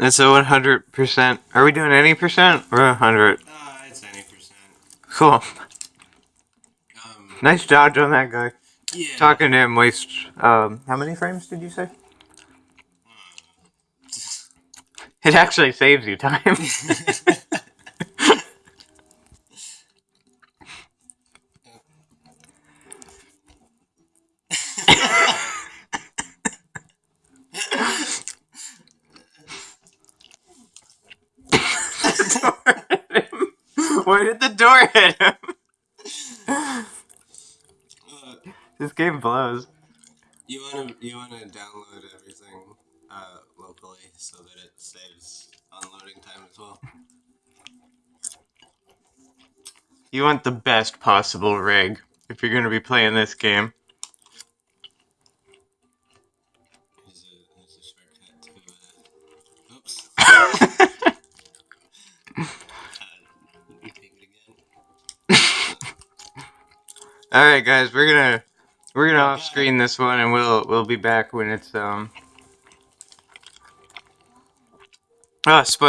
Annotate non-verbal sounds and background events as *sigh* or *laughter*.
That's a 100%. Are we doing any percent or 100? Uh, it's any percent. Cool. Um, Nice dodge on that guy. yeah. Talking to him wastes. Um, how many frames did you say? It actually saves you time. *laughs* *laughs* Where did the door hit him? Uh, This game blows. you wanna you wanna download everything uh, locally so that it saves unloading time as well. You want the best possible rig if you're gonna be playing this game. All right, guys, we're gonna we're gonna off screen this one, and we'll we'll be back when it's um. Oh, spoil.